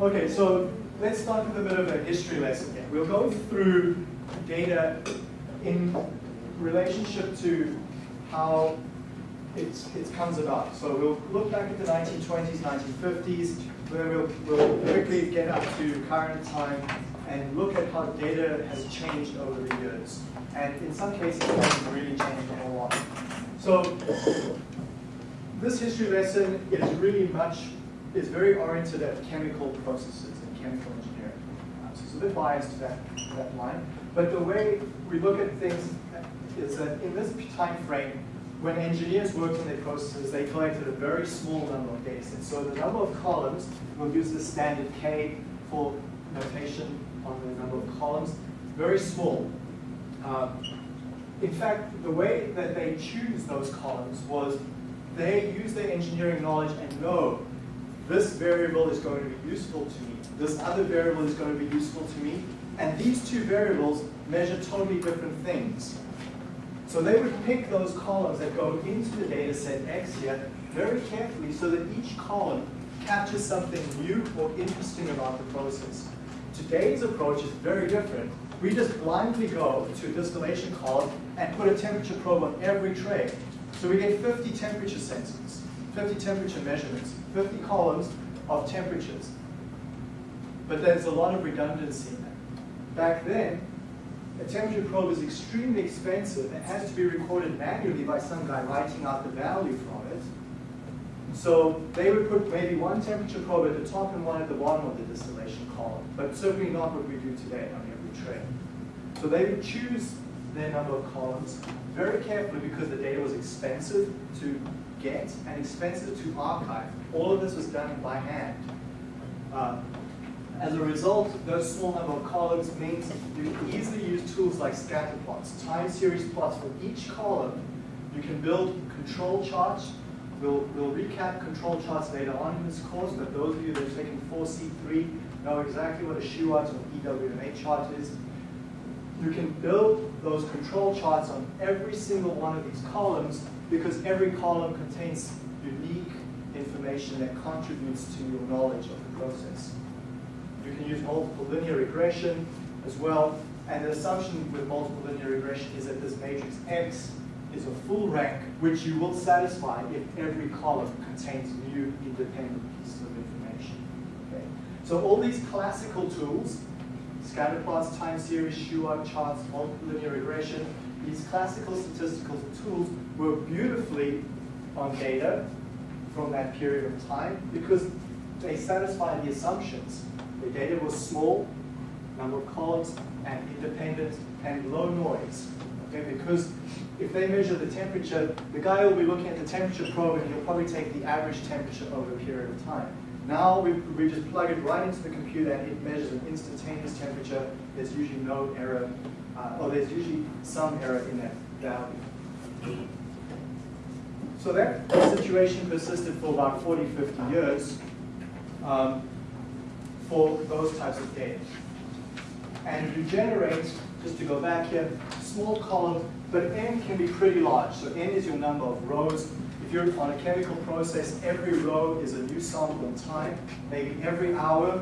Okay, so let's start with a bit of a history lesson here. We'll go through data in relationship to how it's, it comes about. So we'll look back at the 1920s, 1950s, then we'll, we'll quickly get up to current time and look at how data has changed over the years. And in some cases, it hasn't really changed a whole lot. So this history lesson is really much, is very oriented at chemical processes and chemical engineering. Uh, so it's a bit biased to that, that line. But the way we look at things is that in this time frame, when engineers worked on their processes, they collected a very small number of data sets. So the number of columns, we'll use the standard K for notation on the number of columns, very small. Um, in fact, the way that they choose those columns was they use their engineering knowledge and know this variable is going to be useful to me, this other variable is going to be useful to me, and these two variables measure totally different things. So they would pick those columns that go into the data set X here very carefully so that each column captures something new or interesting about the process. Today's approach is very different. We just blindly go to a distillation column and put a temperature probe on every tray. So we get 50 temperature sensors, 50 temperature measurements, 50 columns of temperatures. But there's a lot of redundancy in that. Back then, a temperature probe is extremely expensive and has to be recorded manually by some guy writing out the value from it. So they would put maybe one temperature probe at the top and one at the bottom of the distillation column, but certainly not what we do today on every tray. So they would choose their number of columns very carefully because the data was expensive to get and expensive to archive. All of this was done by hand. Uh, as a result, those small number of columns means you can easily use tools like scatter plots, time series plots for each column. You can build control charts. We'll, we'll recap control charts later on in this course, but those of you that have taken 4C3 know exactly what a Shewhart or EWMA chart is. You can build those control charts on every single one of these columns because every column contains unique information that contributes to your knowledge of the process. You can use multiple linear regression as well. And the assumption with multiple linear regression is that this matrix X is a full rank, which you will satisfy if every column contains new independent pieces of information. Okay? So all these classical tools, scatter plots, time series, Shewhart charts, linear regression, these classical statistical tools work beautifully on data from that period of time because they satisfy the assumptions the data was small, number of columns, and independent, and low noise. Okay, because if they measure the temperature, the guy will be looking at the temperature probe and he'll probably take the average temperature over a period of time. Now we, we just plug it right into the computer and it measures an instantaneous temperature. There's usually no error, uh, or there's usually some error in that value. So that situation persisted for about 40, 50 years. Um, for those types of data. And you generate, just to go back here, small column, but n can be pretty large. So n is your number of rows. On a chemical process, every row is a new sample in time. Maybe every hour,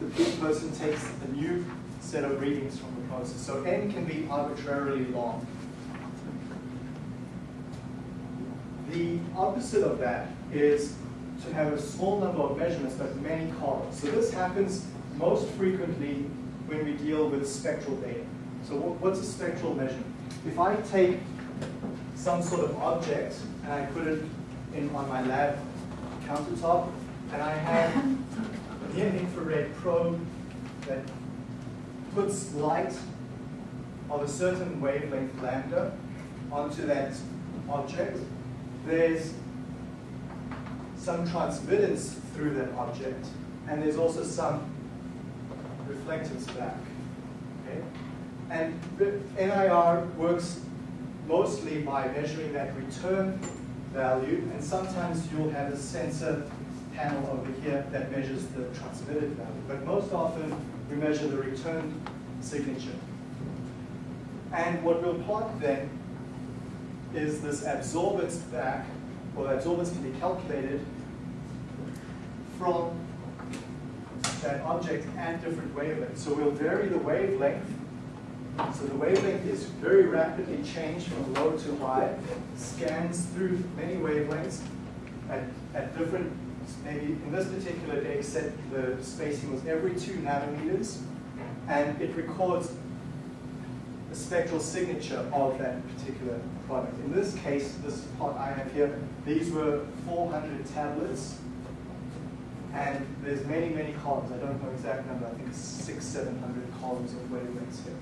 the person takes a new set of readings from the process. So n can be arbitrarily long. The opposite of that is to have a small number of measurements but many columns. So this happens most frequently when we deal with spectral data. So what's a spectral measurement? If I take some sort of object and I put it in on my lab countertop and I have a near infrared probe that puts light of a certain wavelength lambda onto that object, there's some transmittance through that object, and there's also some reflectance back. Okay? And NIR works mostly by measuring that return value, and sometimes you'll have a sensor panel over here that measures the transmitted value. But most often, we measure the return signature. And what we'll plot then is this absorbance back, or absorbance can be calculated from that object at different wavelengths. So we'll vary the wavelength. So the wavelength is very rapidly changed from low to high, scans through many wavelengths at, at different, maybe in this particular data set, the spacing was every two nanometers, and it records the spectral signature of that particular product. In this case, this plot I have here, these were 400 tablets and there's many, many columns. I don't know exact number. I think it's six, 700 columns of wavelengths here.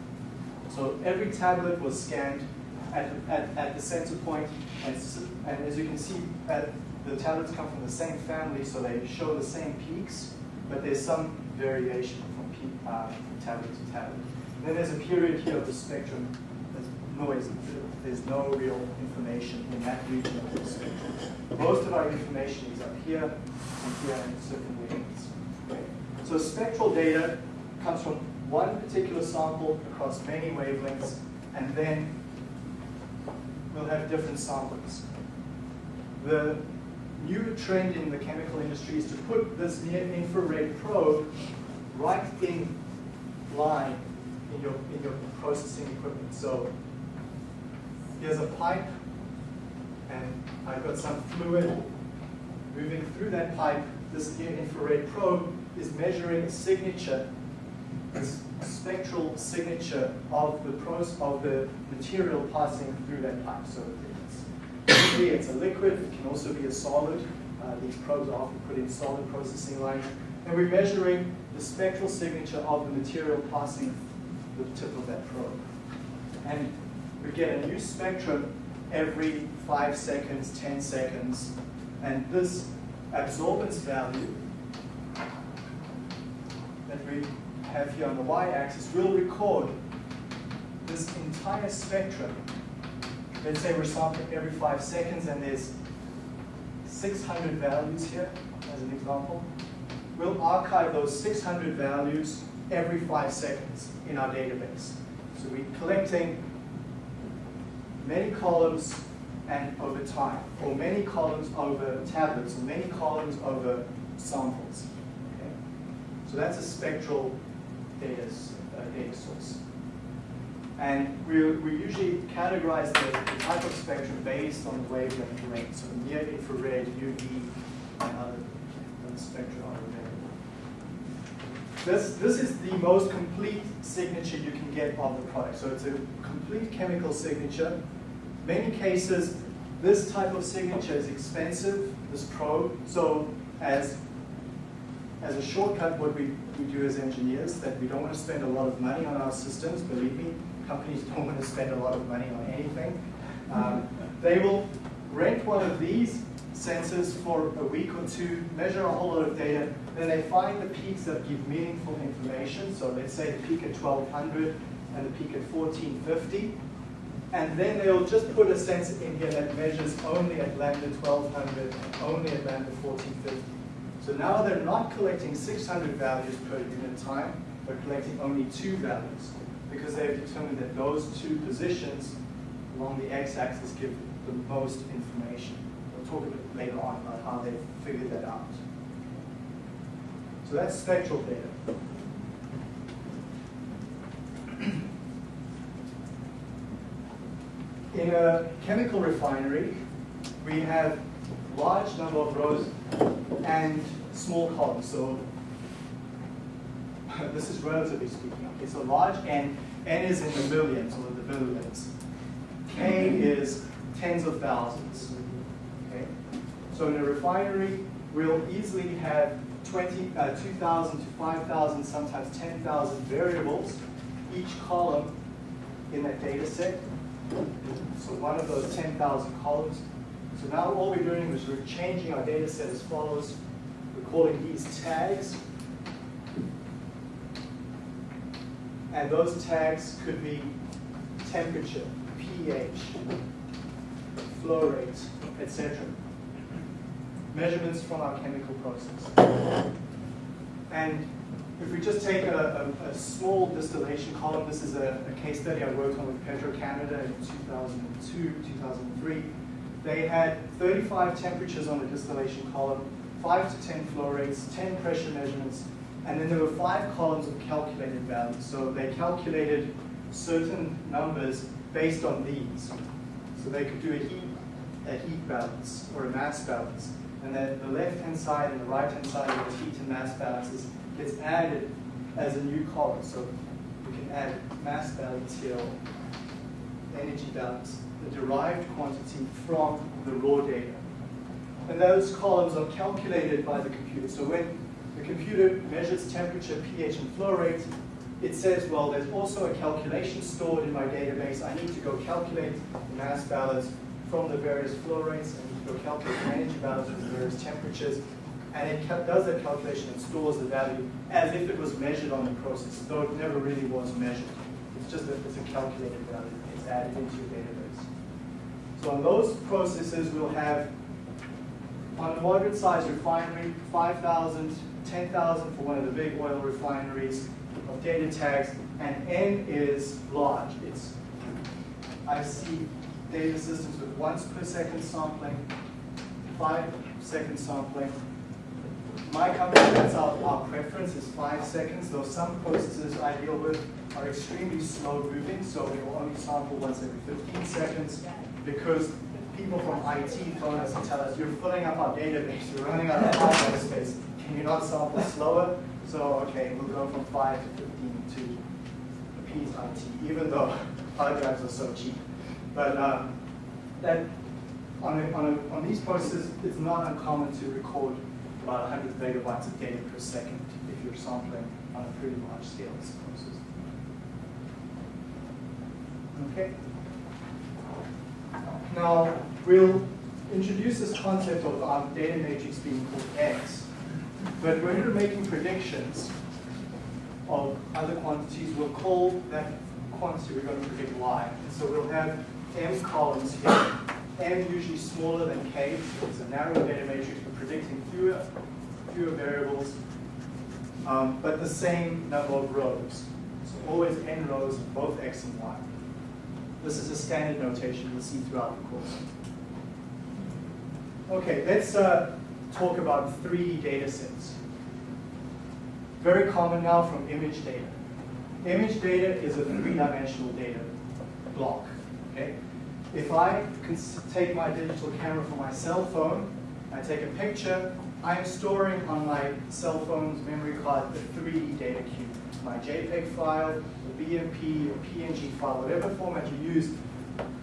So every tablet was scanned at, at, at the center point, and, and as you can see, the tablets come from the same family, so they show the same peaks, but there's some variation from, peak, uh, from tablet to tablet. And then there's a period here of the spectrum that's noise. There's no real information in that region of the spectrum. Most of our information is up here and here and certain wavelengths. Okay? So spectral data comes from one particular sample across many wavelengths, and then we'll have different samplings. The new trend in the chemical industry is to put this near-infrared probe right in line in your, in your processing equipment. So here's a pipe, and I've got some fluid moving through that pipe. This near-infrared probe is measuring a signature, this spectral signature of the of the material passing through that pipe. So it's, it's a liquid, it can also be a solid. Uh, these probes are often put in solid processing lines. And we're measuring the spectral signature of the material passing the tip of that probe. And we get a new spectrum every five seconds, 10 seconds, and this absorbance value that we have here on the y-axis will record this entire spectrum. Let's say we're sampling every five seconds and there's 600 values here as an example. We'll archive those 600 values every five seconds in our database. So we're collecting many columns and over time, or many columns over tablets, or many columns over samples. Okay? So that's a spectral data, uh, data source. And we, we usually categorize the, the, type of spectrum based on the wavelength range, so near infrared, UV, and other, other spectra are available. This, this is the most complete signature you can get of the product. So it's a complete chemical signature many cases, this type of signature is expensive, this probe. So as, as a shortcut, what we, we do as engineers, that we don't want to spend a lot of money on our systems, believe me, companies don't want to spend a lot of money on anything. Um, they will rent one of these sensors for a week or two, measure a whole lot of data, then they find the peaks that give meaningful information. So let's say the peak at 1200 and the peak at 1450 and then they'll just put a sensor in here that measures only at lambda 1200 and only at lambda 1450. So now they're not collecting 600 values per unit time, they're collecting only two values because they've determined that those two positions along the x-axis give the most information. We'll talk a bit later on about how they've figured that out. So that's spectral data. in a chemical refinery, we have large number of rows and small columns. So this is relatively speaking. Okay, so large N, N is in the millions or the billions. K is tens of thousands. Okay? So in a refinery, we'll easily have 20, uh, 2,000 to 5,000, sometimes 10,000 variables, each column in that data set so one of those 10,000 columns. So now all we're doing is we're changing our data set as follows. We're calling these tags. And those tags could be temperature, pH, flow rate, etc. Measurements from our chemical process. And if we just take a, a, a small distillation column, this is a, a, case study I worked on with Petro-Canada in 2002, 2003. They had 35 temperatures on the distillation column, 5 to 10 flow rates, 10 pressure measurements, And then there were five columns of calculated values. So they calculated certain numbers based on these. So they could do a heat, a heat balance or a mass balance. And then the left-hand side and the right-hand side of the heat and mass balances gets added as a new column. So we can add mass balance here, energy balance, the derived quantity from the raw data. And those columns are calculated by the computer. So when the computer measures temperature, pH, and flow rate, it says, well, there's also a calculation stored in my database. I need to go calculate the mass balance from the various flow rates. I need to go calculate the energy balance from the various temperatures. And it does that calculation and stores the value as if it was measured on the process, though it never really was measured. It's just that it's a calculated value. It's added into your database. So on those processes, we'll have on a moderate size refinery, 5,000, 10,000 for one of the big oil refineries of data tags, and N is large. It's I see data systems with once per second sampling, five second sampling. My company, that's our, our preference, is five seconds, though some processes I deal with are extremely slow moving, so we will only sample once every 15 seconds because people from IT phone us and tell us, you're filling up our database, you're running out of hard drive space, can you not sample slower? So, okay, we'll go from 5 to 15 to appease IT, even though hard drives are so cheap. But um, that on, a, on, a, on these processes, it's not uncommon to record about 100 megabytes of data per second if you're sampling on a pretty large scale process. Okay. Now, we'll introduce this concept of our data matrix being called X. But when we're making predictions of other quantities, we'll call that quantity we're going to predict Y. And so we'll have M columns here. M usually smaller than K, so it's a narrow data matrix for predicting fewer, fewer variables, um, but the same number of rows. So always n rows, both X and Y. This is a standard notation you'll see throughout the course. Okay, let's uh, talk about 3D data sets. Very common now from image data. Image data is a three-dimensional data block. Okay? If I can take my digital camera from my cell phone, I take a picture, I'm storing on my cell phone's memory card the 3D data cube my JPEG file, the BMP, or PNG file, whatever format you use,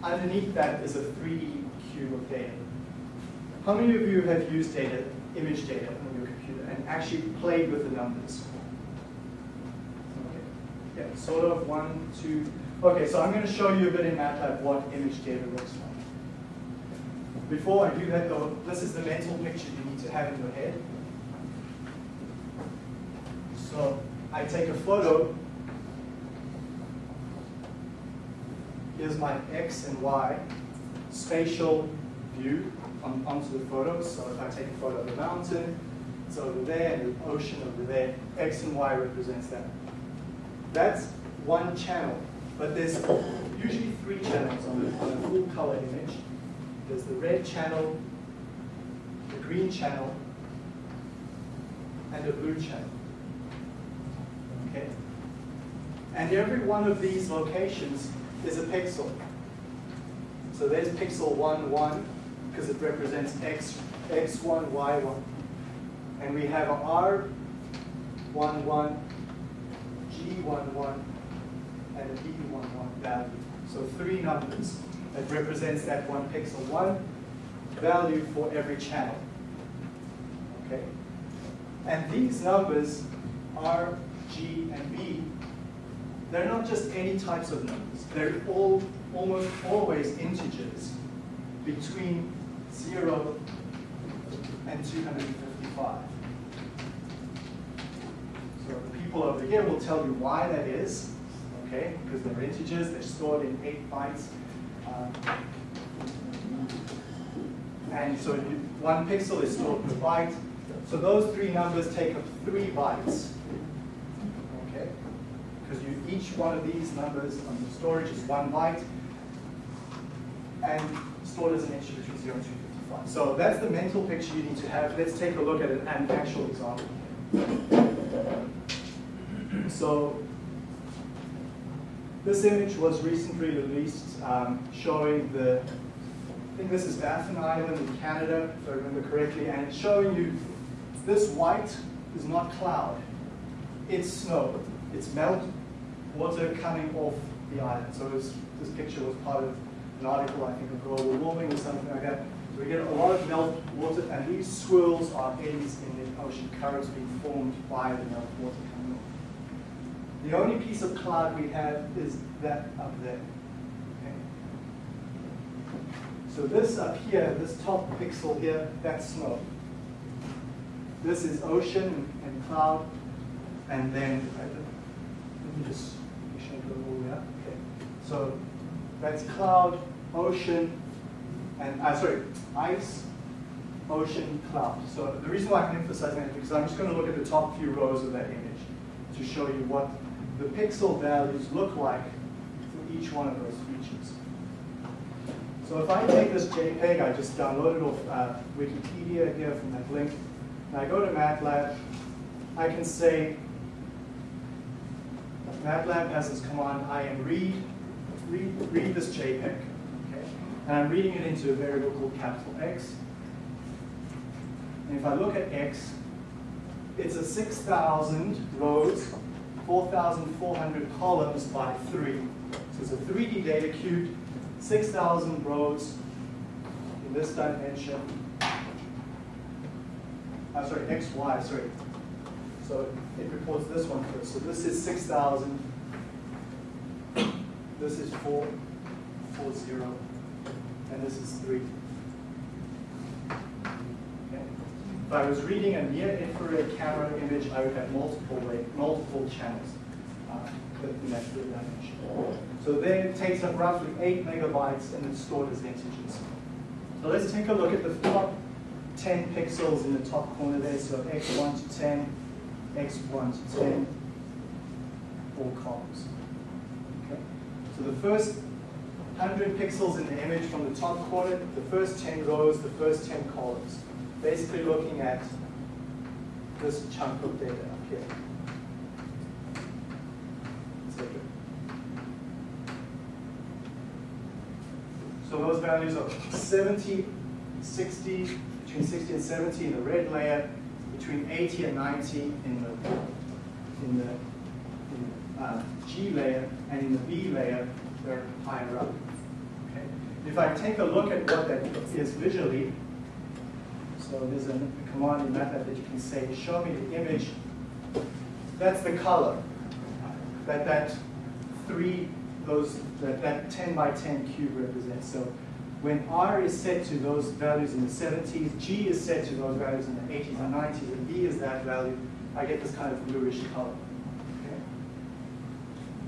underneath that is a 3D cube of data. How many of you have used data, image data on your computer and actually played with the numbers? Okay. Yeah, sort of one, two. Okay, so I'm going to show you a bit in MATLAB what image data looks like. Before I do that though, this is the mental picture you need to have in your head. So I take a photo. Here's my X and Y spatial view on, onto the photo. So if I take a photo of the mountain, it's over there, and the ocean over there. X and Y represents that. That's one channel, but there's usually three channels on, on a full color image. There's the red channel, the green channel, and the blue channel. Okay? And every one of these locations is a pixel. So there's pixel 1, 1, because it represents x, x1, y1. And we have R11, G11, and a B11 value. So three numbers that represents that one pixel. One value for every channel. Okay? And these numbers are G, and B, they're not just any types of numbers. They're all almost always integers between 0 and 255. So the people over here will tell you why that is, okay? Because they're integers, they're stored in 8 bytes. Um, and so you, one pixel is stored per byte. So those three numbers take up three bytes because you, each one of these numbers on the storage is one byte and stored as an integer between 0 and 255. So that's the mental picture you need to have. Let's take a look at an, an actual example. So this image was recently released um, showing the, I think this is Baffin Island in Canada, if I remember correctly, and it's showing you this white is not cloud, it's snow. It's melt water coming off the island. So this, this picture was part of an article, I think, of global warming or something like that. So we get a lot of melt water, and these swirls are eddies in the ocean currents being formed by the melt water coming off. The only piece of cloud we have is that up there. So this up here, this top pixel here, that's snow. This is ocean and cloud, and then let me just up. Okay. So that's cloud, ocean, and uh, sorry, ice, ocean, cloud. So the reason why I'm emphasizing that is because I'm just going to look at the top few rows of that image to show you what the pixel values look like for each one of those features. So if I take this JPEG, I just downloaded off uh, Wikipedia here from that link, and I go to MATLAB, I can say, MATLAB has this command, imread, read, read this JPEG. Okay? And I'm reading it into a variable called capital X. And if I look at X, it's a 6,000 rows, 4,400 columns by 3. So it's a 3D data cube, 6,000 rows in this dimension. I'm sorry, XY, sorry. So it reports this one first. So this is 6,000. This is 4, 4, 0. And this is 3. Okay. If I was reading a near infrared camera image, I would have multiple way, multiple channels uh, in that three dimension. So then it takes up roughly 8 megabytes and it's stored as integers. So let's take a look at the top 10 pixels in the top corner there. So x1 to 10, x1 to 10, four columns. Okay? So the first 100 pixels in the image from the top corner, the first 10 rows, the first 10 columns. Basically looking at this chunk of data up here. So those values are 70, 60, between 60 and 70 in the red layer, between 80 and 90 in the, in the, in uh, G layer, and in the B layer, they're higher up. Okay? If I take a look at what that is visually, so there's a, a command in MATLAB that you can say, show me the image, that's the color that that three, those, that, that 10 by 10 cube represents. So when R is set to those values in the 70s, G is set to those values in the 80s and 90s, and B is that value, I get this kind of bluish color.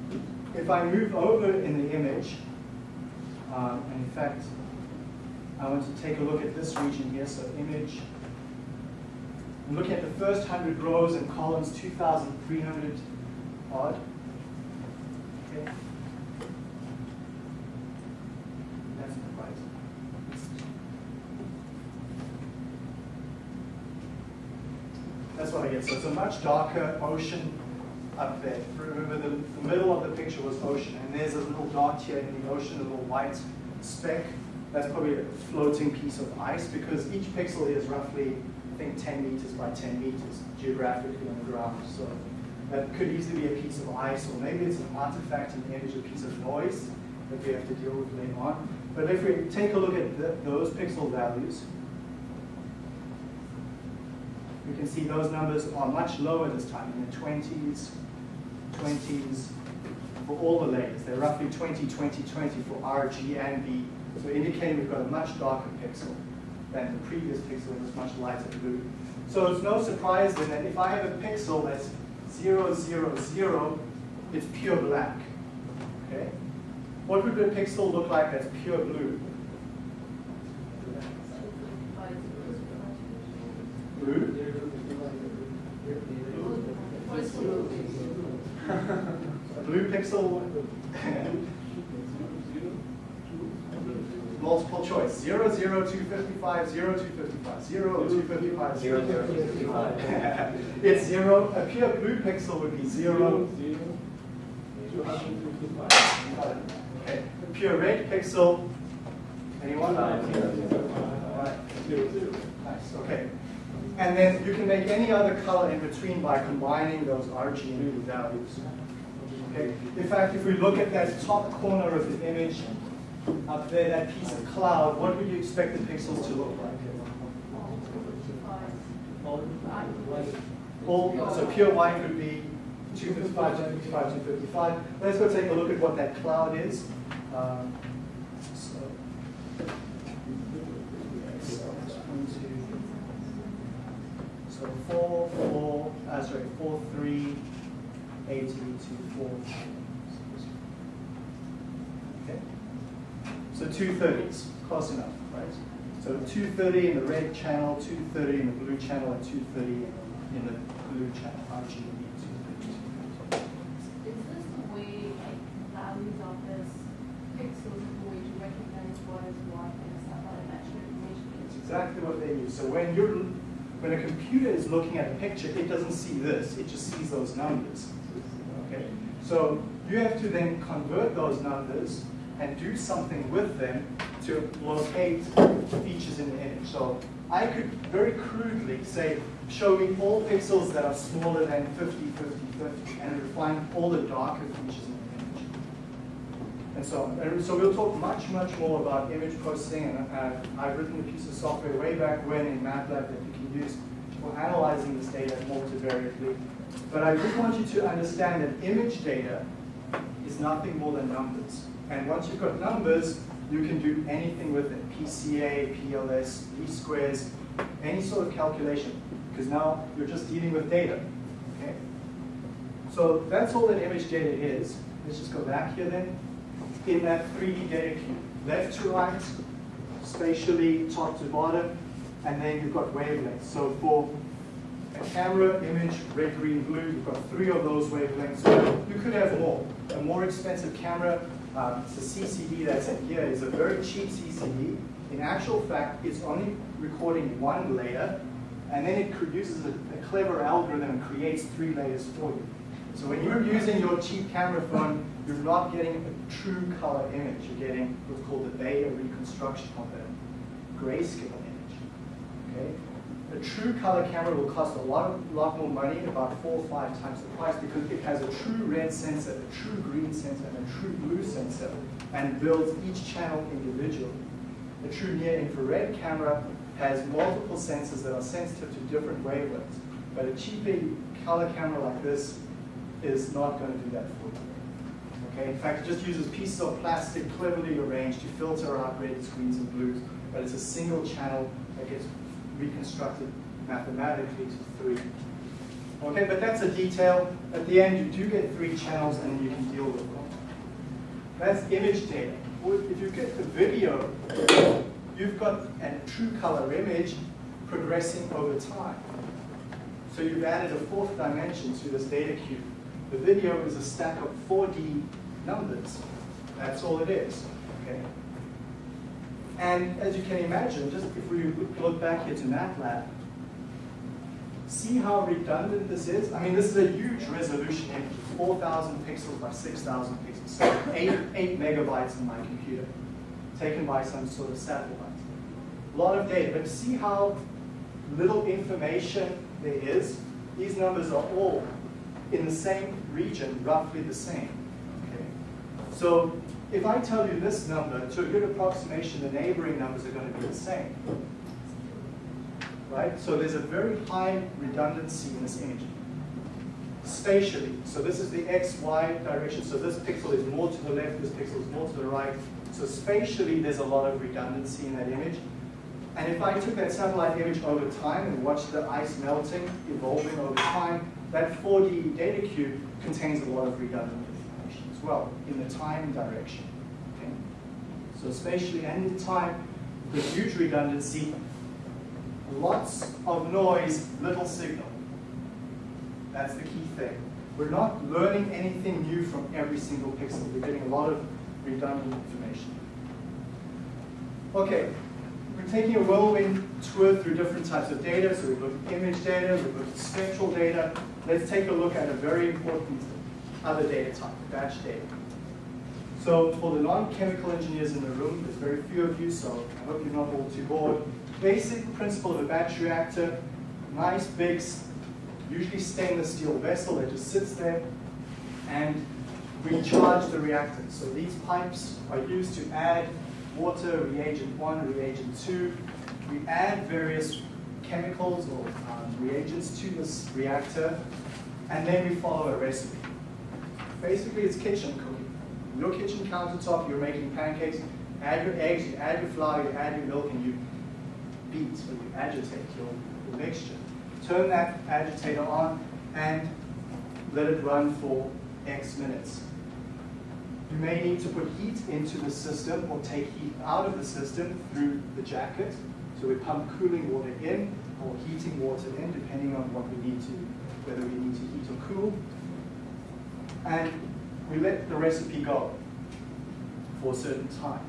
Okay? If I move over in the image, um, and in fact, I want to take a look at this region here, so image. I'm looking at the first 100 rows and columns, 2,300 odd. Okay. So it's a much darker ocean up there. Remember, the, the middle of the picture was ocean, and there's a little dot here in the ocean, a little white speck. That's probably a floating piece of ice because each pixel is roughly, I think, 10 meters by 10 meters geographically on the ground. So that could easily be a piece of ice, or maybe it's an artifact in the image, a piece of noise that we have to deal with later on. But if we take a look at the, those pixel values, you can see those numbers are much lower this time, in the 20s, 20s, for all the layers. They're roughly 20, 20, 20 for R, G, and B. So indicating we've got a much darker pixel than the previous pixel was much lighter blue. So it's no surprise then that if I have a pixel that's 0, 0, 0, it's pure black. Okay? What would a pixel look like that's pure blue? Blue? a blue pixel, multiple choice. 0, 0, 255, 0, 255, 0, 255, 0, 255. it's 0. A pure blue pixel would be 0. Okay. A pure red pixel, anyone? Right. Nice, okay. And then you can make any other color in between by combining those RGB values. Okay. In fact, if we look at that top corner of the image, up there, that piece of cloud, what would you expect the pixels to look like? All, so pure white would be 255, 255, 255. Let's go take a look at what that cloud is. Um, so, so 4, 4, uh, sorry, 4, 3, 8, 2, 4. Okay. So 230s, close enough, right? So 230 in the red channel, 230 in the blue channel, and 230 in the, in the blue channel, RGB. Is this the way, like, values of this the way to recognize what is what and stuff like that, should information It's exactly what they use. So when you're, when a computer is looking at a picture, it doesn't see this, it just sees those numbers. Okay? So you have to then convert those numbers and do something with them to locate features in the image. So I could very crudely say, show me all pixels that are smaller than 50, 50, 50, and it would find all the darker features in the image. And so, and so we'll talk much, much more about image processing, and uh, I've written a piece of software way back when in MATLAB that you can use for analyzing this data multivariately. But I just want you to understand that image data is nothing more than numbers. And once you've got numbers, you can do anything with it. PCA, PLS, least squares, any sort of calculation. Because now you're just dealing with data. Okay? So that's all that image data is. Let's just go back here then. In that 3D data cube, left to right, spatially, top to bottom, and then you've got wavelengths. So for a camera image, red, green, blue, you've got three of those wavelengths. You could have more. A more expensive camera, um, the CCD that's in here is a very cheap CCD. In actual fact, it's only recording one layer, and then it uses a, a clever algorithm and creates three layers for you. So when you're using your cheap camera phone, you're not getting a true color image. You're getting what's called the Bayer reconstruction of a grayscale. Okay? A true color camera will cost a lot, lot more money, about four or five times the price, because it has a true red sensor, a true green sensor, and a true blue sensor, and builds each channel individually. A true near-infrared camera has multiple sensors that are sensitive to different wavelengths, but a cheaper color camera like this is not going to do that for you. Okay, in fact, it just uses pieces of plastic cleverly arranged to filter out reds, greens, and blues, but it's a single channel that gets reconstructed mathematically to three. Okay, but that's a detail. At the end, you do get three channels and you can deal with them. That's image data. If you get the video, you've got a true color image progressing over time. So you've added a fourth dimension to this data cube. The video is a stack of 4D numbers. That's all it is. Okay. And as you can imagine, just if we look back here to MATLAB, see how redundant this is? I mean, this is a huge resolution image, 4,000 pixels by 6,000 pixels, so eight, eight megabytes on my computer, taken by some sort of satellite. A lot of data, but see how little information there is? These numbers are all in the same region, roughly the same. Okay? So if I tell you this number, to a good approximation, the neighboring numbers are going to be the same. Right? So there's a very high redundancy in this image. Spatially, so this is the x, y direction, so this pixel is more to the left, this pixel is more to the right. So spatially, there's a lot of redundancy in that image. And if I took that satellite image over time and watched the ice melting, evolving over time, that 4D data cube contains a lot of information well in the time direction. Okay? So spatially and in time, with huge redundancy, lots of noise, little signal. That's the key thing. We're not learning anything new from every single pixel. We're getting a lot of redundant information. Okay, we're taking a whirlwind tour through different types of data. So we've looked at image data, we've looked at spectral data. Let's take a look at a very important other data type, batch data. So for the non-chemical engineers in the room, there's very few of you, so I hope you're not all too bored. Basic principle of a batch reactor, nice big, usually stainless steel vessel that just sits there and we charge the reactant. So these pipes are used to add water, reagent one, reagent two. We add various chemicals or um, reagents to this reactor, and then we follow a recipe. Basically, it's kitchen cooking. Your kitchen countertop, you're making pancakes, add your eggs, you add your flour, you add your milk, and you beat, or you agitate your, your mixture. Turn that agitator on and let it run for X minutes. You may need to put heat into the system or take heat out of the system through the jacket. So we pump cooling water in or heating water in, depending on what we need to, whether we need to heat or cool. And we let the recipe go for a certain time.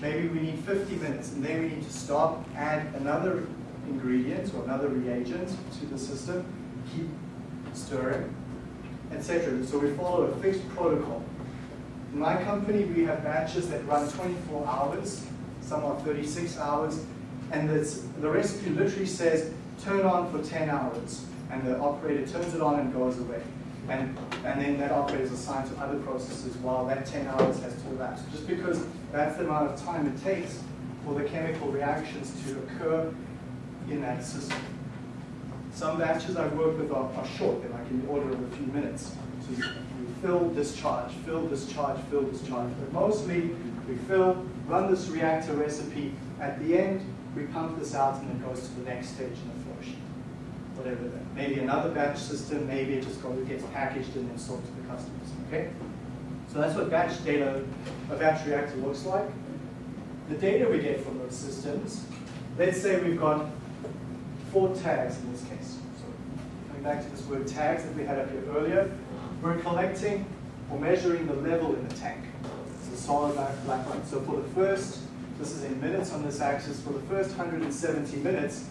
Maybe we need 50 minutes, and then we need to stop, add another ingredient or another reagent to the system, keep stirring, etc. So we follow a fixed protocol. In my company, we have batches that run 24 hours, some are 36 hours, and the recipe literally says, turn on for 10 hours, and the operator turns it on and goes away. And, and then that operator is assigned to other processes while that 10 hours has to elapse. Just because that's the amount of time it takes for the chemical reactions to occur in that system. Some batches I've worked with are, are short, they're like in the order of a few minutes. So you fill, discharge, fill, discharge, fill, discharge. But mostly we fill, run this reactor recipe. At the end, we pump this out and it goes to the next stage in the Maybe another batch system, maybe it just gets packaged and then sold to the customers. Okay? So that's what batch data, a batch reactor looks like. The data we get from those systems, let's say we've got four tags in this case. So coming back to this word tags that we had up here earlier, we're collecting or measuring the level in the tank. It's a solid black line. So for the first, this is in minutes on this axis, for the first 170 minutes,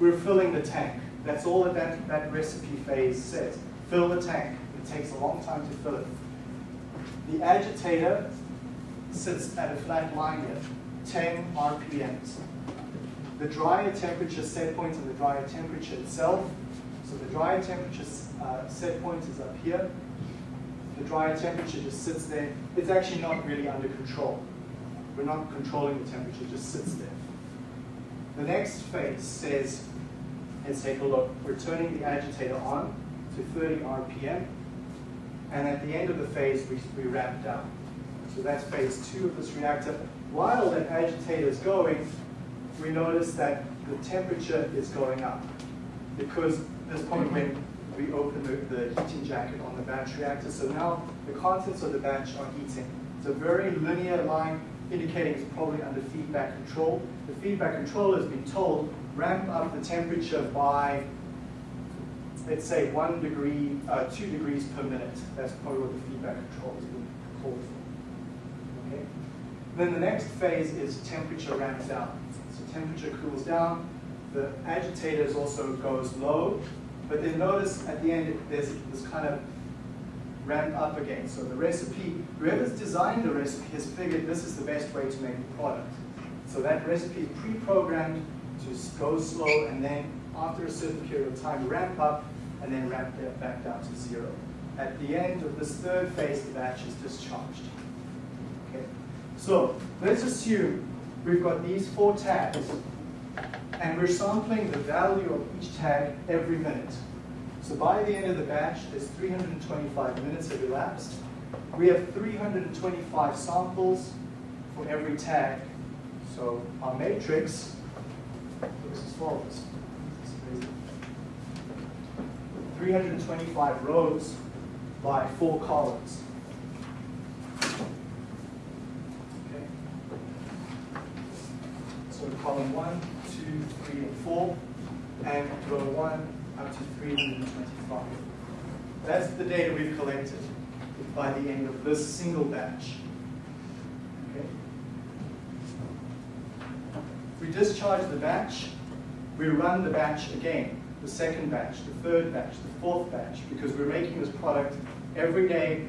we're filling the tank. That's all that that, that recipe phase says. Fill the tank. It takes a long time to fill it. The agitator sits at a flat line here, 10 RPMs the dryer temperature set point and the dryer temperature itself. So the dryer temperature uh, set point is up here. The dryer temperature just sits there. It's actually not really under control. We're not controlling the temperature, it just sits there. The next phase says, let's take a look. We're turning the agitator on to 30 RPM. And at the end of the phase, we, we ramp down. So that's phase two of this reactor. While that agitator is going, we notice that the temperature is going up because this point when we open the, the heating jacket on the batch reactor. So now the contents of the batch are heating. It's a very linear line indicating it's probably under feedback control. The feedback controller has been told ramp up the temperature by, let's say, one degree, uh, two degrees per minute. That's probably what the feedback control has been called for. Okay. Then the next phase is temperature ramps down So temperature cools down, the agitators also goes low, but then notice at the end there's this kind of ramp up again. So the recipe, whoever's designed the recipe has figured this is the best way to make the product. So that recipe is pre-programmed to go slow and then after a certain period of time ramp up and then ramp back down to zero. At the end of this third phase, the batch is discharged. Okay. So let's assume we've got these four tags, and we're sampling the value of each tag every minute. So by the end of the batch, there's 325 minutes have elapsed. We have 325 samples for every tag. So our matrix looks as follows. 325 rows by four columns. Okay. So column one, two, three, and 4, and row 1 up to 325. That's the data we've collected by the end of this single batch. Okay. we discharge the batch, we run the batch again, the second batch, the third batch, the fourth batch, because we're making this product every day.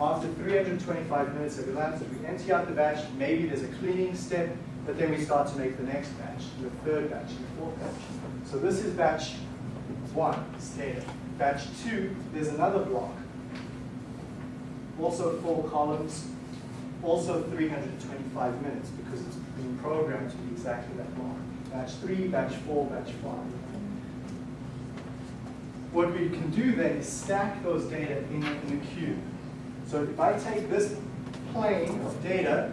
After 325 minutes of elapsed, we empty out the batch, maybe there's a cleaning step, but then we start to make the next batch, the third batch, the fourth batch. So this is batch one, it's data. Batch two, there's another block. Also four columns, also 325 minutes because it's been programmed to be exactly that long. Batch three, batch four, batch five. What we can do then is stack those data in, in a cube. So if I take this plane of data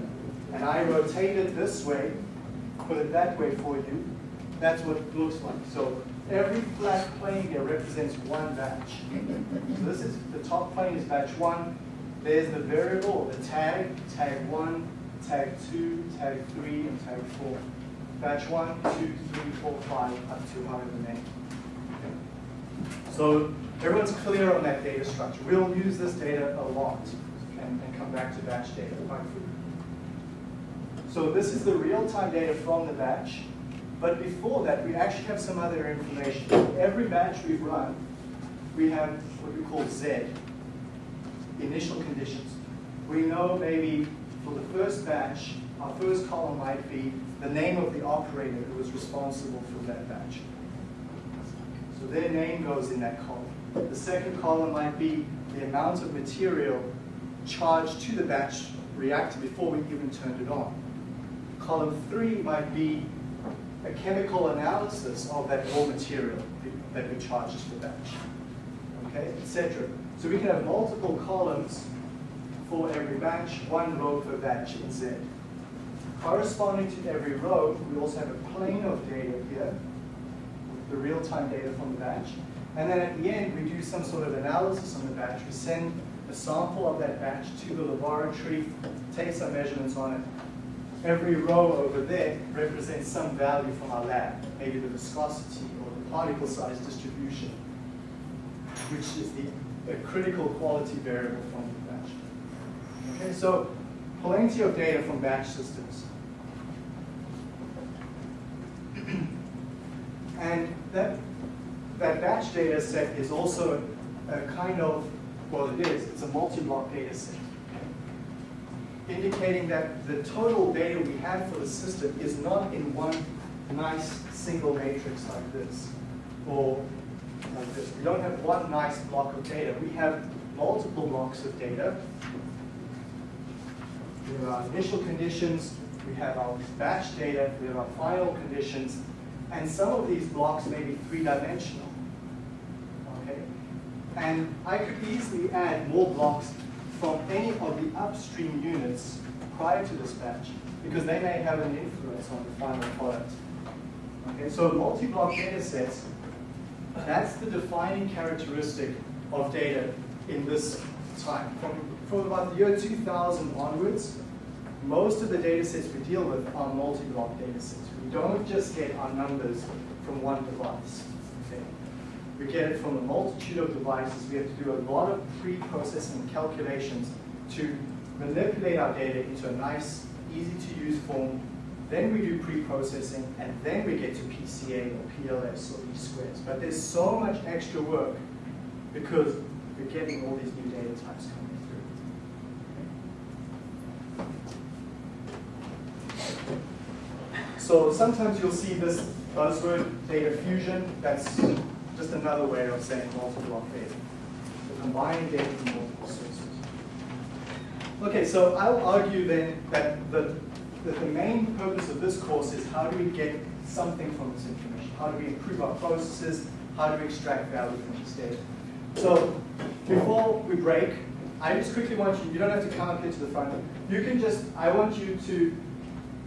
and I rotate it this way, put it that way for you, that's what it looks like. So every flat plane here represents one batch. So this is, the top plane is batch one. There's the variable, the tag, tag one, tag two, tag three, and tag four. Batch one, two, three, four, five, up to however many. So everyone's clear on that data structure. We'll use this data a lot and, and come back to batch data quite frequently. So this is the real-time data from the batch. But before that, we actually have some other information. Every batch we've run, we have what we call Z, initial conditions. We know maybe for the first batch, our first column might be the name of the operator who was responsible for that batch. So their name goes in that column. The second column might be the amount of material charged to the batch reactor before we even turned it on. Column three might be a chemical analysis of that raw material that we charge to the batch, okay, etc. So we can have multiple columns for every batch, one row per batch in Z. Corresponding to every row, we also have a plane of data here, the real-time data from the batch. And then at the end, we do some sort of analysis on the batch. We send a sample of that batch to the laboratory, take some measurements on it, every row over there represents some value from our lab, maybe the viscosity or the particle size distribution, which is the, the critical quality variable from the batch. Okay, so plenty of data from batch systems. and that, that batch data set is also a kind of, well it is, it's a multi-block data set indicating that the total data we have for the system is not in one nice single matrix like this, or like this. We don't have one nice block of data. We have multiple blocks of data. We have our initial conditions, we have our batch data, we have our final conditions, and some of these blocks may be three-dimensional. Okay? And I could easily add more blocks from any of the upstream units prior to dispatch because they may have an influence on the final product. Okay, so multi-block data sets, that's the defining characteristic of data in this time. From, from about the year 2000 onwards, most of the data sets we deal with are multi-block data sets. We don't just get our numbers from one device. We get it from a multitude of devices. We have to do a lot of pre-processing calculations to manipulate our data into a nice, easy-to-use form. Then we do pre-processing, and then we get to PCA or PLS or E-squares. But there's so much extra work because we're getting all these new data types coming through. So sometimes you'll see this buzzword, data fusion. That's just another way of saying multi-block. So combining data from multiple sources. Okay, so I'll argue then that the, that the main purpose of this course is how do we get something from this information? How do we improve our processes? How do we extract value from this data? So before we break, I just quickly want you, you don't have to come up here to the front. You can just, I want you to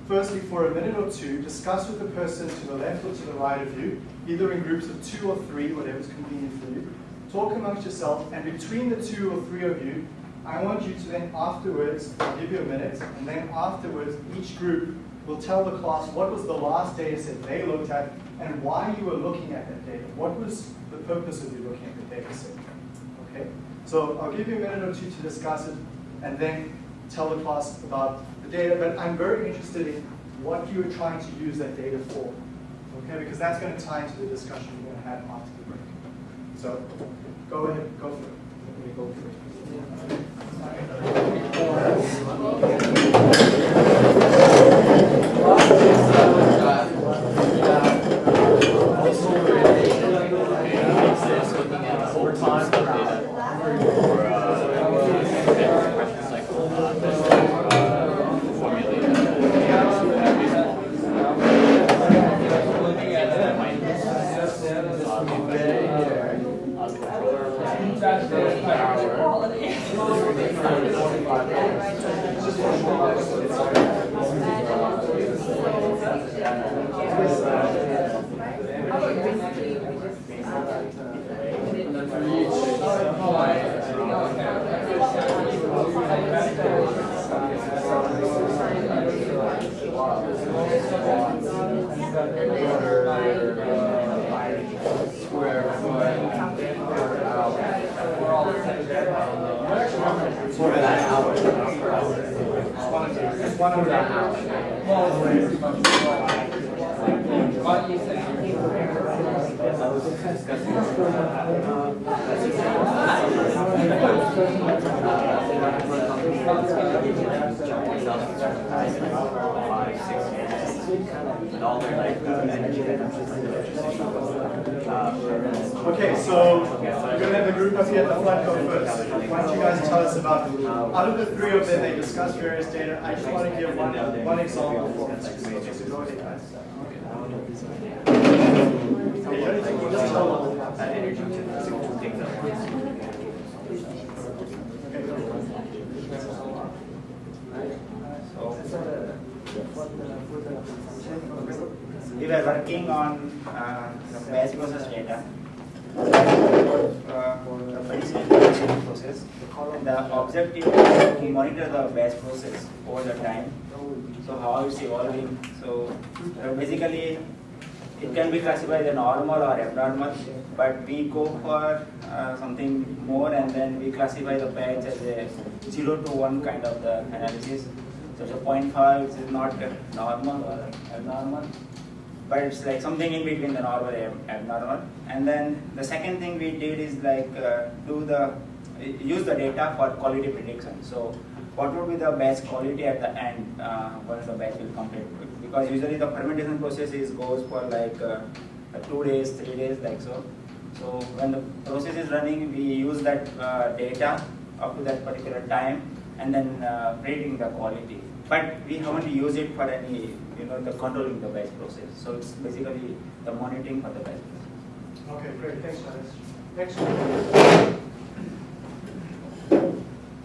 firstly, for a minute or two, discuss with the person to the left or to the right of you, either in groups of two or three, whatever's convenient for you. Talk amongst yourself, and between the two or three of you, I want you to then afterwards, I'll give you a minute, and then afterwards, each group will tell the class what was the last data set they looked at and why you were looking at that data. What was the purpose of you looking at the data set? Okay? So I'll give you a minute or two to discuss it, and then tell the class about the data, but I'm very interested in what you're trying to use that data for. Okay, because that's going to tie into the discussion we're going to have after the break. So go ahead, go for it. Let me go for Okay, so we're going to have the group up here at the front go first. Why don't you guys tell us about, out of the three of them, they discussed various data. I just want to give one, one example for them. So go. Okay, you don't need to- just tell them. energy to two things at once. Okay. We were working on uh, the batch process data. Uh, the process. The objective is to monitor the batch process over the time. So how it's evolving. So uh, basically, it can be classified as normal or abnormal, but we go for uh, something more and then we classify the batch as a 0 to 1 kind of the analysis. So the 0.5 is not normal or abnormal, but it's like something in between the normal and abnormal. And then the second thing we did is like uh, do the use the data for quality prediction. So what would be the best quality at the end uh, once the batch will complete? Because usually the fermentation process is goes for like uh, two days, three days, like so. So when the process is running, we use that uh, data up to that particular time and then uh, the quality. But we haven't used it for any, you know, the controlling the batch process. So it's basically the monitoring for the batch process. Okay, great, thanks, Dennis. Next one.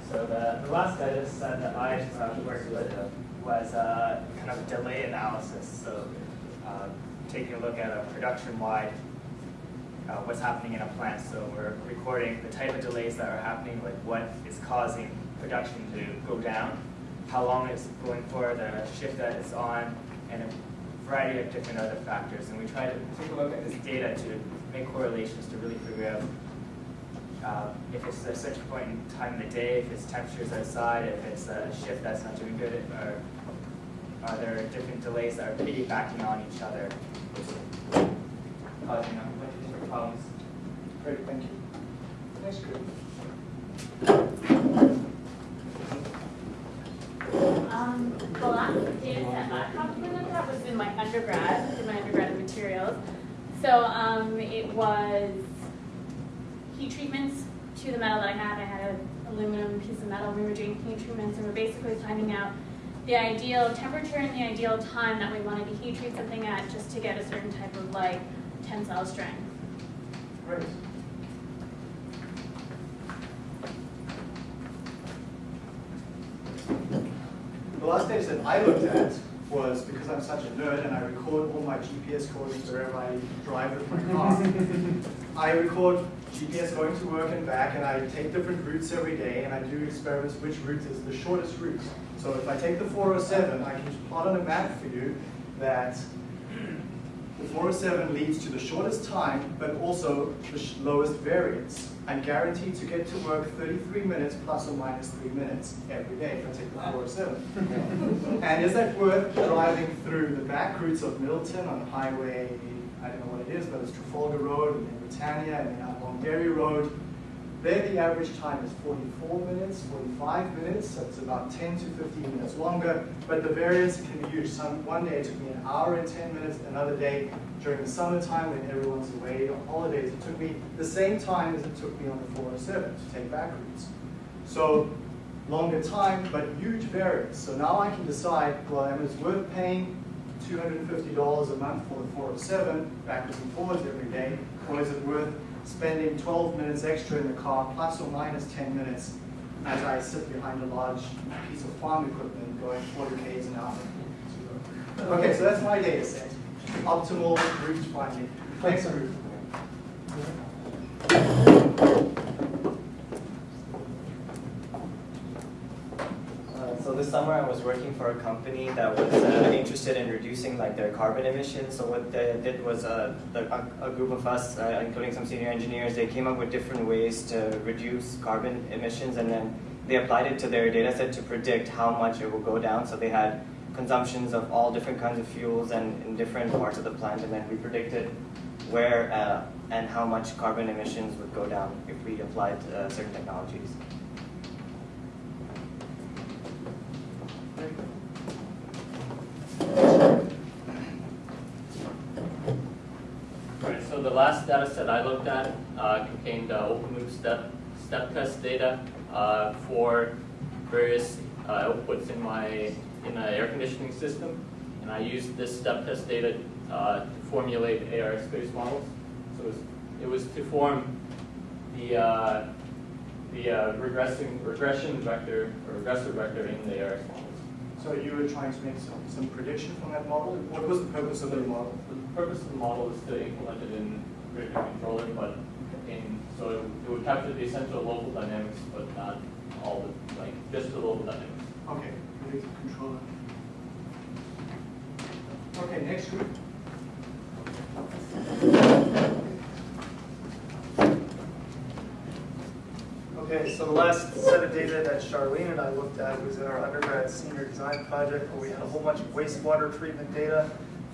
So the, the last data set that I uh, worked with was uh, kind of delay analysis. So uh, taking a look at a production-wide, uh, what's happening in a plant. So we're recording the type of delays that are happening, like what is causing production to go down, how long it's going for, the shift that it's on, and a variety of different other factors. And we try to take a look at this data to make correlations to really figure out uh, if it's a certain point in time of the day, if it's temperatures outside, if it's a shift that's not doing good, or are there different delays that are piggybacking on each other, causing a bunch of different problems. Great, thank you. Um, the last data set that I probably looked at was in my undergrad, in materials. So, um, it was heat treatments to the metal that I had. I had an aluminum piece of metal. We were doing heat treatments and we're basically finding out the ideal temperature and the ideal time that we wanted to heat treat something at just to get a certain type of like tensile strength. Great. The last data that I looked at was because I'm such a nerd and I record all my GPS coordinates wherever I drive with my car. I record GPS going to work and back and I take different routes every day and I do experiments which route is the shortest route. So if I take the 407, I can plot on a map for you that the 407 leads to the shortest time, but also the lowest variance. I'm guaranteed to get to work 33 minutes plus or minus 3 minutes every day if I take the 407. and is that worth driving through the back routes of Middleton on Highway, I don't know what it is, but it's Trafalgar Road, and then Britannia, and then out Derry Road, there the average time is 44 minutes, 45 minutes, so it's about 10 to 15 minutes longer, but the variance can be huge. Some, one day it took me an hour and 10 minutes, another day during the summertime when everyone's away on holidays, it took me the same time as it took me on the 407 to take back routes. So longer time, but huge variance. So now I can decide, well, am it worth paying $250 a month for the 407 backwards and forwards every day, or is it worth spending 12 minutes extra in the car, plus or minus 10 minutes, as I sit behind a large piece of farm equipment going 40 k's an hour. Okay, so that's my data set. Optimal route finding. Thanks, Ruth. So this summer I was working for a company that was uh, interested in reducing like their carbon emissions. So what they did was uh, a, a, group of us, uh, including some senior engineers, they came up with different ways to reduce carbon emissions and then they applied it to their data set to predict how much it will go down. So they had consumptions of all different kinds of fuels and in different parts of the plant and then we predicted where uh, and how much carbon emissions would go down if we applied uh, certain technologies. Right, so the last data set I looked at uh, contained uh, open loop step, step test data uh, for various uh, outputs in my in an air conditioning system. And I used this step test data uh, to formulate AR space models. So it was, it was to form the, uh, the regressing, regression vector or regressor vector in the ARX models. So you were trying to make some, some prediction from that model? What was the purpose of the model? The purpose of the model is to implement it in predictive controller, but in, so it, it would capture the essential local dynamics, but not all the, like, just the local dynamics. Okay, predictive controller. Okay, next group. Okay, so the last set of data that Charlene and I looked at was in our undergrad senior design project where we had a whole bunch of wastewater treatment data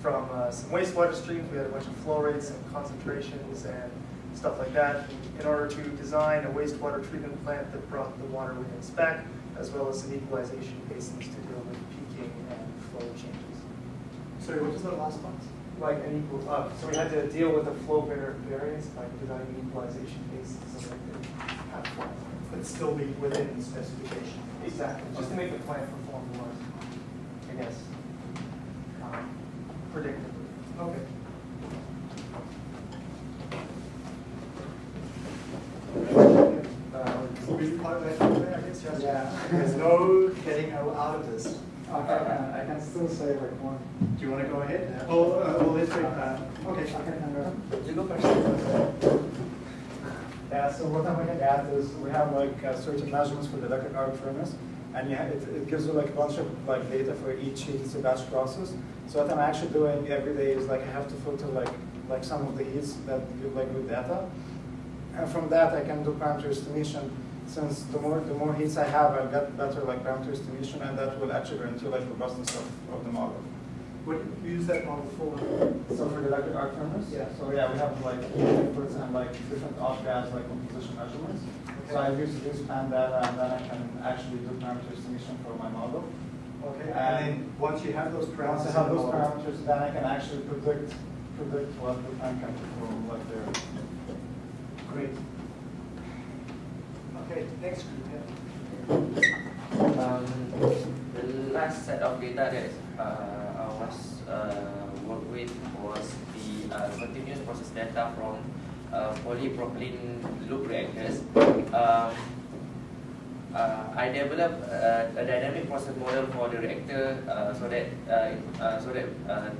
from uh, some wastewater streams. We had a bunch of flow rates and concentrations and stuff like that in order to design a wastewater treatment plant that brought the water within spec as well as some equalization basins to deal with peaking and flow changes. Sorry, what was the last part? Like an equal, uh, so we had to deal with the flow variance by designing equalization basins so that they have flow but still be within the specification. Exactly, just to make the plant perform more, I guess, um, predictably. Okay. Uh, really part of that, I guess, yes? Yeah. There's no getting out of this. Okay, I can still say like one. Do you want to go ahead? Oh, uh, well, let's wait. Uh, okay. You go first. Yeah, so what I'm looking at is we have like uh, certain measurements for the arc furnace, and you have, it, it gives you like a bunch of like data for each heat batch process. So what I'm actually doing every day is like I have to filter like like some of the heats that give like good data, and from that I can do parameter estimation. Since the more the more heats I have, I'll get better like parameter estimation, and that will actually guarantee like robustness of, of the model. What do you use that model for? So for the electric arc furnace? Yeah. So yeah, we have like inputs and like different off gas like composition measurements. Okay. So I use this pan data and then I can actually do parameter estimation for my model. Okay, and then once you have those parameters. Once I have those model- parameters, then I can actually predict predict what the pan can perform like there. Great. Okay, next group, yeah. Um, the last set of data that uh, I was uh, worked with was the uh, continuous process data from polypropylene loop reactors. Um, uh, I developed uh, a dynamic process model for the reactor uh, so that uh, uh, so that uh,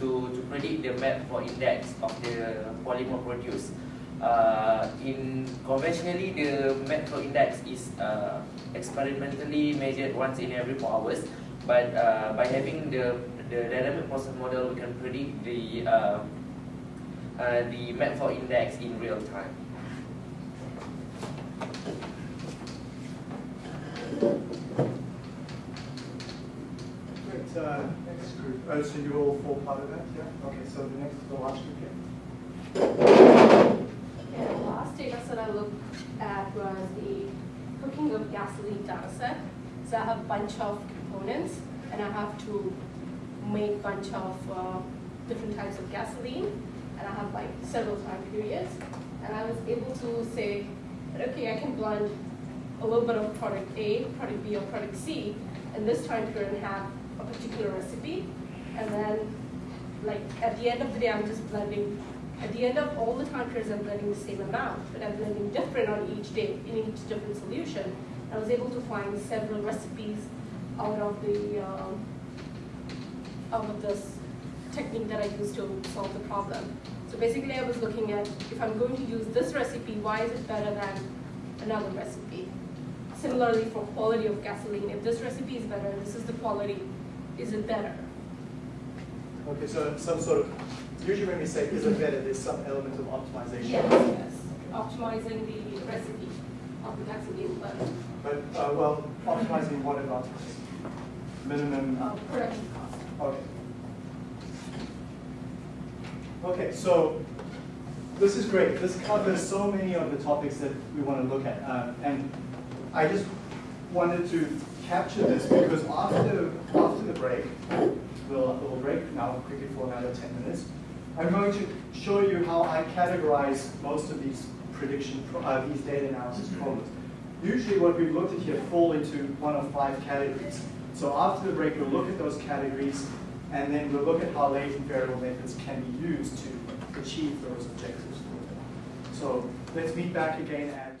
to to predict the melt flow index of the polymer produced. Uh, in conventionally, the melt flow index is uh, experimentally measured once in every four hours. But uh, by having the the dynamic process model, we can predict the uh, the melt flow index in real time. Great, uh, next group, oh, so you all fall part of that, yeah? Okay, so the next, is the last group here. Yeah, the last data set I looked at was the cooking of gasoline data set. So I have a bunch of components and I have to make a bunch of uh, different types of gasoline and I have like several time periods. And I was able to say, okay, I can blend a little bit of product A, product B, or product C in this time period and have a particular recipe. And then like at the end of the day, I'm just blending, at the end of all the time periods, I'm blending the same amount, but I'm blending different on each day in each different solution. I was able to find several recipes out of the, um, out of this technique that I used to solve the problem. So basically, I was looking at, if I'm going to use this recipe, why is it better than another recipe? Similarly, for quality of gasoline, if this recipe is better, this is the quality, is it better? Okay, so some sort of, usually when we say is it better, there's some element of optimization. Yes, yes, optimizing the recipe of the gasoline blend, But, uh, well, optimizing what about minimum, uh, production cost. okay. Okay, so this is great. This covers so many of the topics that we want to look at. Uh, and I just wanted to capture this because after, after the break, we'll, we'll break now quickly for another 10 minutes. I'm going to show you how I categorize most of these prediction, uh, these data analysis problems. Usually what we've looked at here fall into one of five categories. So after the break, we'll look at those categories and then we'll look at how latent variable methods can be used to achieve those objectives. So let's meet back again at